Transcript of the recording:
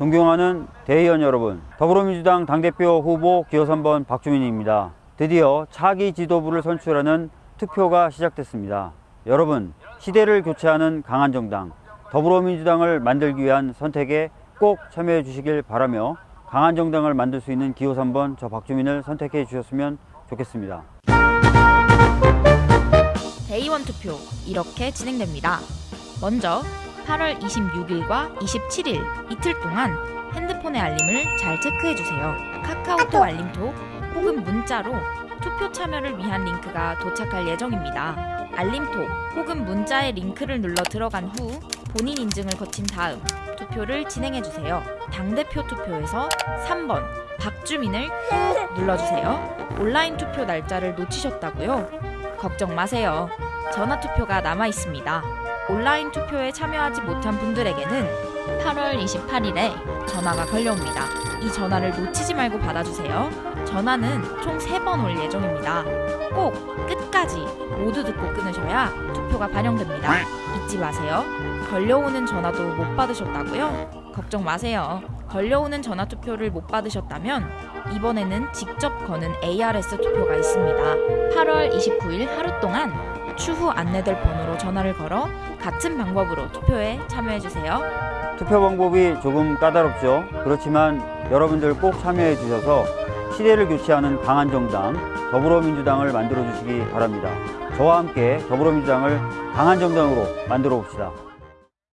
존경하는 대의원 여러분, 더불어민주당 당대표 후보 기호 3번 박주민입니다. 드디어 차기 지도부를 선출하는 투표가 시작됐습니다. 여러분, 시대를 교체하는 강한 정당, 더불어민주당을 만들기 위한 선택에 꼭 참여해 주시길 바라며 강한 정당을 만들 수 있는 기호 3번 저 박주민을 선택해 주셨으면 좋겠습니다. 대의원 투표 이렇게 진행됩니다. 먼저 8월 26일과 27일 이틀 동안 핸드폰의 알림을 잘 체크해 주세요. 카카오톡 알림톡 혹은 문자로 투표 참여를 위한 링크가 도착할 예정입니다. 알림톡 혹은 문자의 링크를 눌러 들어간 후 본인 인증을 거친 다음 투표를 진행해 주세요. 당대표 투표에서 3번 박주민을 꾹 눌러주세요. 온라인 투표 날짜를 놓치셨다고요? 걱정 마세요. 전화 투표가 남아 있습니다. 온라인 투표에 참여하지 못한 분들에게는 8월 28일에 전화가 걸려옵니다. 이 전화를 놓치지 말고 받아주세요. 전화는 총 3번 올 예정입니다. 꼭 끝까지 모두 듣고 끊으셔야 투표가 반영됩니다. 잊지 마세요. 걸려오는 전화도 못 받으셨다고요? 걱정 마세요. 걸려오는 전화 투표를 못 받으셨다면 이번에는 직접 거는 ARS 투표가 있습니다. 8월 29일 하루 동안 추후 안내될 번호로 전화를 걸어 같은 방법으로 투표에 참여해주세요. 투표 방법이 조금 까다롭죠. 그렇지만 여러분들 꼭 참여해 주셔서 시대를 교체하는 강한 정당 더불어민주당을 만들어 주시기 바랍니다. 저와 함께 더불어민주당을 강한 정당으로 만들어 봅시다.